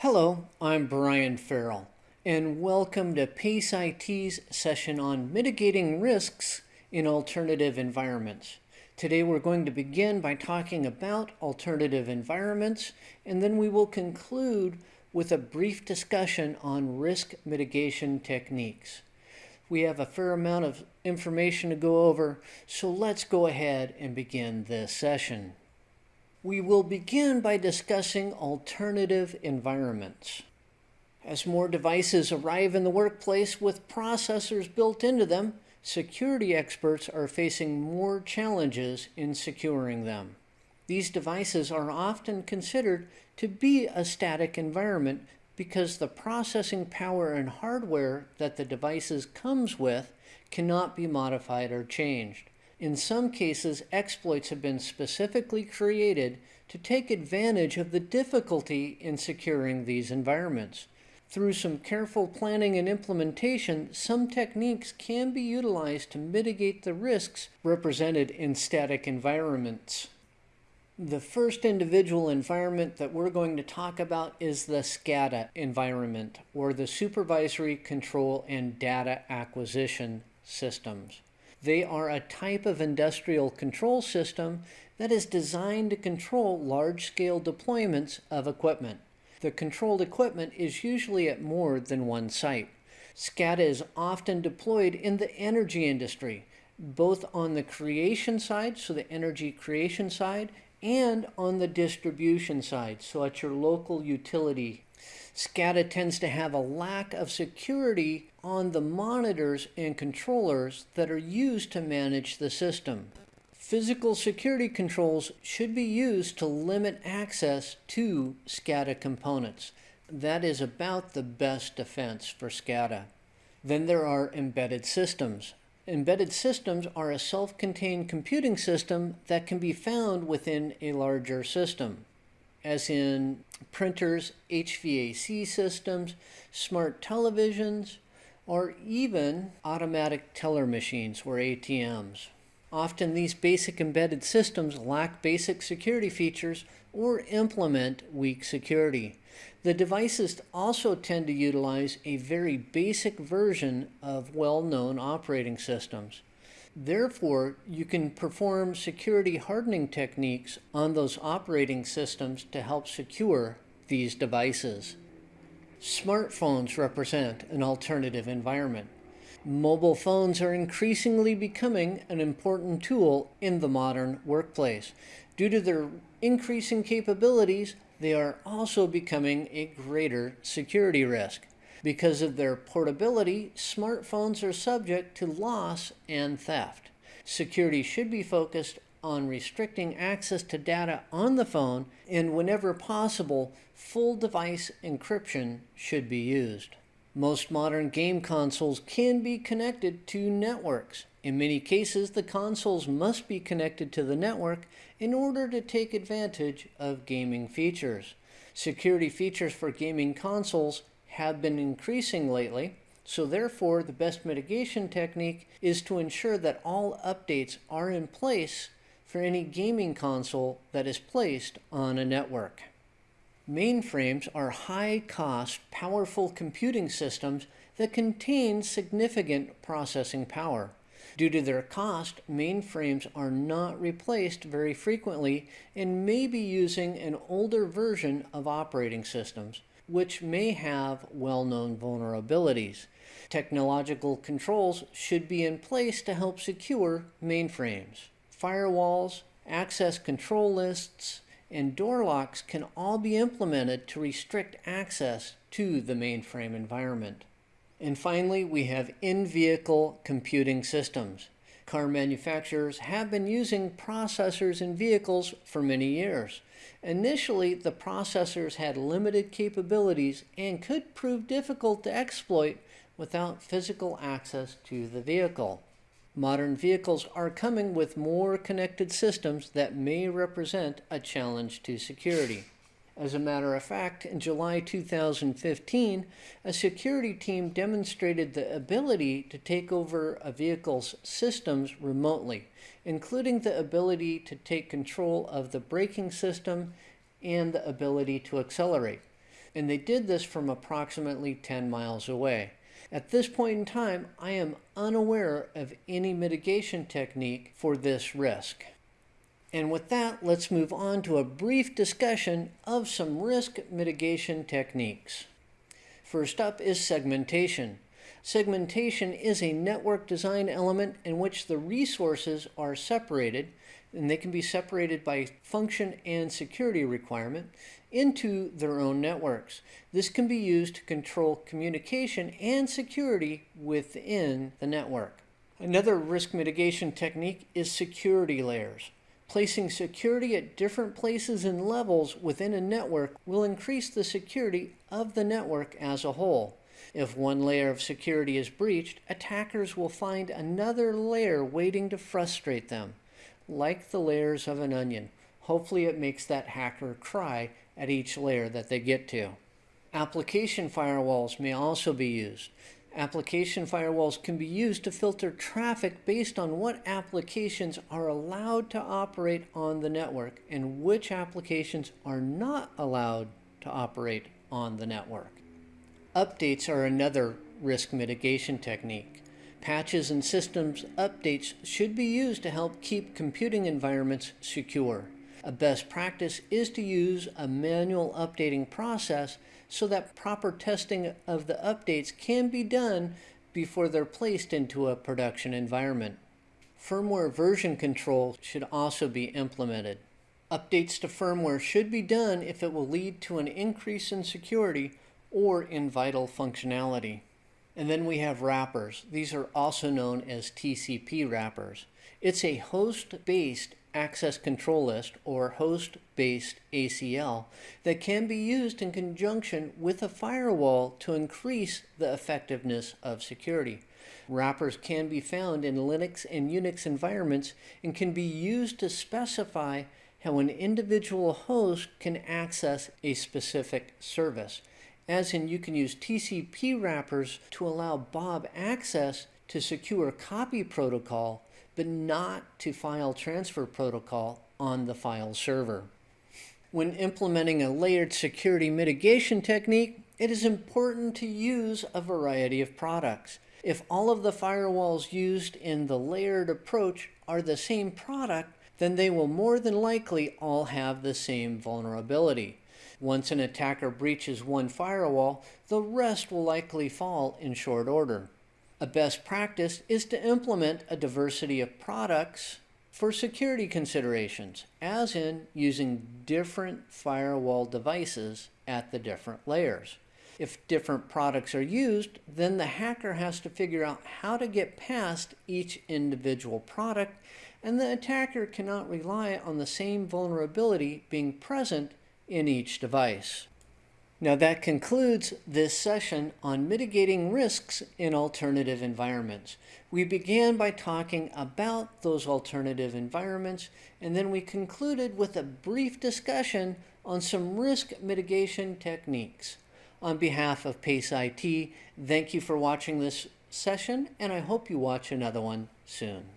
Hello, I'm Brian Farrell, and welcome to PACE IT's session on mitigating risks in alternative environments. Today we're going to begin by talking about alternative environments, and then we will conclude with a brief discussion on risk mitigation techniques. We have a fair amount of information to go over, so let's go ahead and begin this session. We will begin by discussing alternative environments. As more devices arrive in the workplace with processors built into them, security experts are facing more challenges in securing them. These devices are often considered to be a static environment because the processing power and hardware that the devices comes with cannot be modified or changed. In some cases, exploits have been specifically created to take advantage of the difficulty in securing these environments. Through some careful planning and implementation, some techniques can be utilized to mitigate the risks represented in static environments. The first individual environment that we're going to talk about is the SCADA environment, or the Supervisory Control and Data Acquisition Systems. They are a type of industrial control system that is designed to control large-scale deployments of equipment. The controlled equipment is usually at more than one site. SCADA is often deployed in the energy industry, both on the creation side, so the energy creation side, and on the distribution side, so at your local utility. SCADA tends to have a lack of security on the monitors and controllers that are used to manage the system. Physical security controls should be used to limit access to SCADA components. That is about the best defense for SCADA. Then there are embedded systems. Embedded systems are a self-contained computing system that can be found within a larger system, as in printers, HVAC systems, smart televisions, or even automatic teller machines or ATMs. Often these basic embedded systems lack basic security features or implement weak security. The devices also tend to utilize a very basic version of well-known operating systems. Therefore, you can perform security hardening techniques on those operating systems to help secure these devices. Smartphones represent an alternative environment. Mobile phones are increasingly becoming an important tool in the modern workplace. Due to their increasing capabilities, they are also becoming a greater security risk. Because of their portability, smartphones are subject to loss and theft. Security should be focused on restricting access to data on the phone and whenever possible, full device encryption should be used. Most modern game consoles can be connected to networks. In many cases, the consoles must be connected to the network in order to take advantage of gaming features. Security features for gaming consoles have been increasing lately, so therefore the best mitigation technique is to ensure that all updates are in place for any gaming console that is placed on a network. Mainframes are high-cost, powerful computing systems that contain significant processing power. Due to their cost, mainframes are not replaced very frequently and may be using an older version of operating systems, which may have well-known vulnerabilities. Technological controls should be in place to help secure mainframes. Firewalls, access control lists, and door locks can all be implemented to restrict access to the mainframe environment. And finally, we have in-vehicle computing systems. Car manufacturers have been using processors in vehicles for many years. Initially, the processors had limited capabilities and could prove difficult to exploit without physical access to the vehicle. Modern vehicles are coming with more connected systems that may represent a challenge to security. As a matter of fact, in July 2015, a security team demonstrated the ability to take over a vehicle's systems remotely, including the ability to take control of the braking system and the ability to accelerate. and they did this from approximately 10 miles away. At this point in time, I am unaware of any mitigation technique for this risk. And with that, let's move on to a brief discussion of some risk mitigation techniques. First up is segmentation. Segmentation is a network design element in which the resources are separated, and they can be separated by function and security requirement into their own networks. This can be used to control communication and security within the network. Another risk mitigation technique is security layers. Placing security at different places and levels within a network will increase the security of the network as a whole. If one layer of security is breached, attackers will find another layer waiting to frustrate them. Like the layers of an onion, hopefully it makes that hacker cry at each layer that they get to. Application firewalls may also be used. Application firewalls can be used to filter traffic based on what applications are allowed to operate on the network and which applications are not allowed to operate on the network. Updates are another risk mitigation technique. Patches and systems updates should be used to help keep computing environments secure. A best practice is to use a manual updating process so that proper testing of the updates can be done before they're placed into a production environment. Firmware version control should also be implemented. Updates to firmware should be done if it will lead to an increase in security or in vital functionality. And then we have wrappers. These are also known as TCP wrappers. It's a host-based access control list or host-based ACL that can be used in conjunction with a firewall to increase the effectiveness of security. Wrappers can be found in Linux and Unix environments and can be used to specify how an individual host can access a specific service. As in, you can use TCP wrappers to allow Bob access to secure copy protocol but not to file transfer protocol on the file server. When implementing a layered security mitigation technique, it is important to use a variety of products. If all of the firewalls used in the layered approach are the same product, then they will more than likely all have the same vulnerability. Once an attacker breaches one firewall, the rest will likely fall in short order. A best practice is to implement a diversity of products for security considerations, as in using different firewall devices at the different layers. If different products are used, then the hacker has to figure out how to get past each individual product, and the attacker cannot rely on the same vulnerability being present in each device. Now that concludes this session on mitigating risks in alternative environments. We began by talking about those alternative environments and then we concluded with a brief discussion on some risk mitigation techniques. On behalf of PACE IT, thank you for watching this session and I hope you watch another one soon.